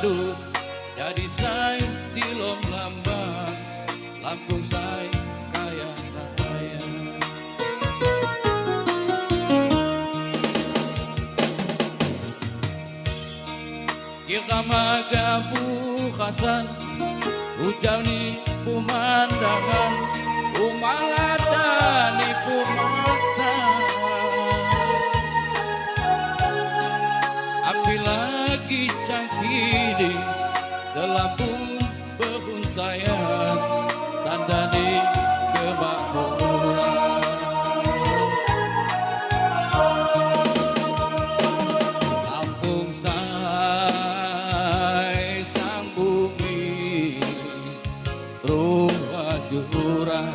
Pepadu Jadi say di lom lambang Lampung say kaya raya. Kita magabu khasan Ujani pemandangan Umaladani pemata cangkiri Gelapun beruntayan Tanda di kemakmuran Lampung say sang bumi Rumah jurang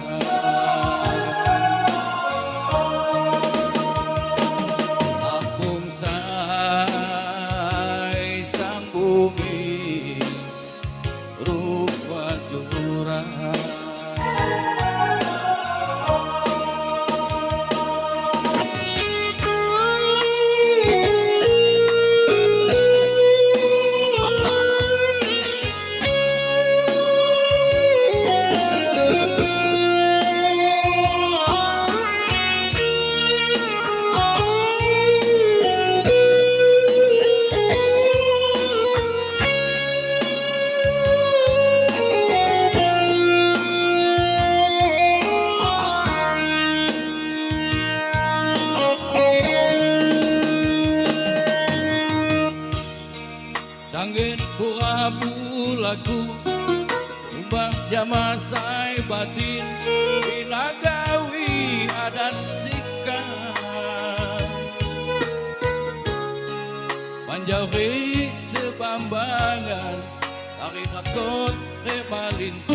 Sanggit pura laku Umbang jama say batin. Binagawi adat sikap Panjawi sebambangan Tarik akot remalinti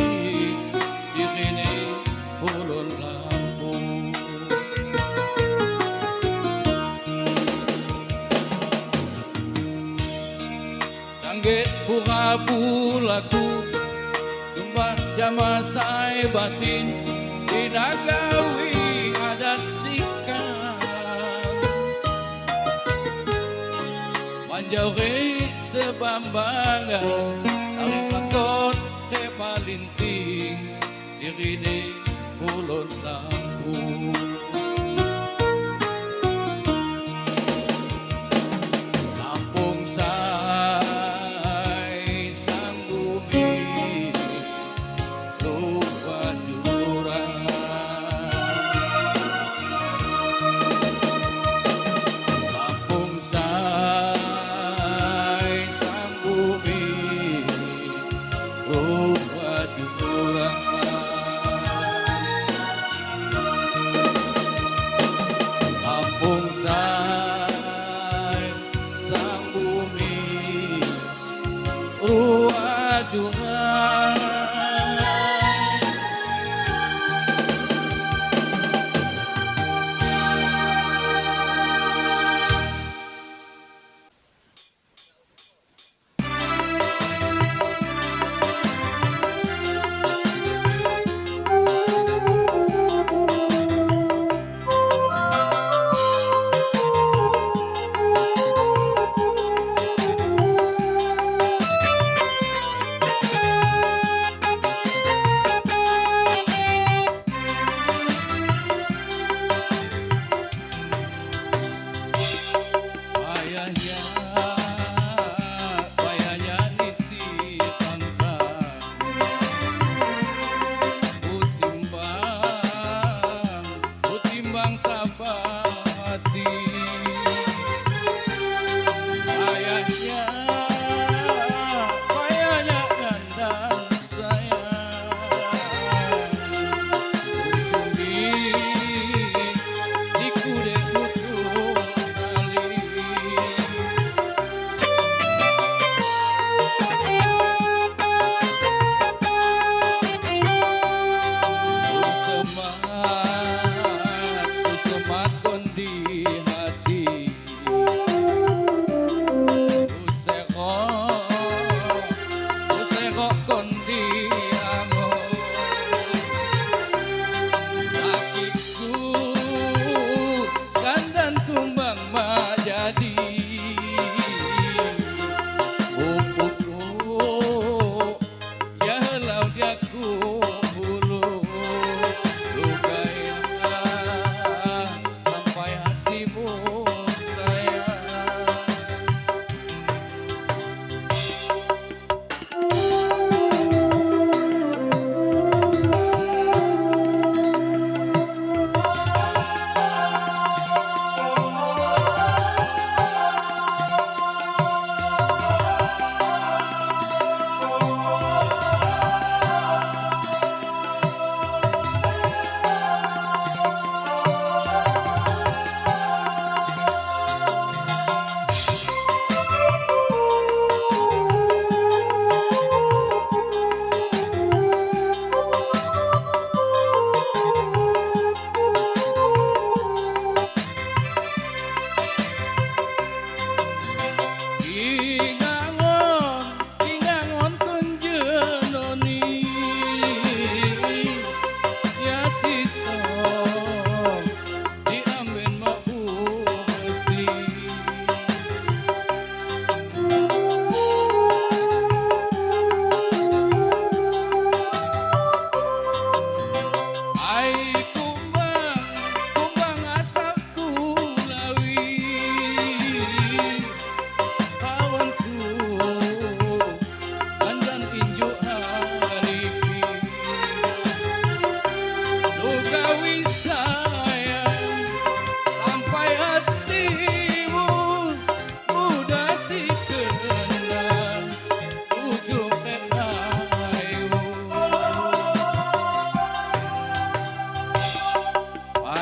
Say batin Sinagawi adat sikap. Manjawi sebambangan Tarik lakot kepalinting Sirine ulun lampung you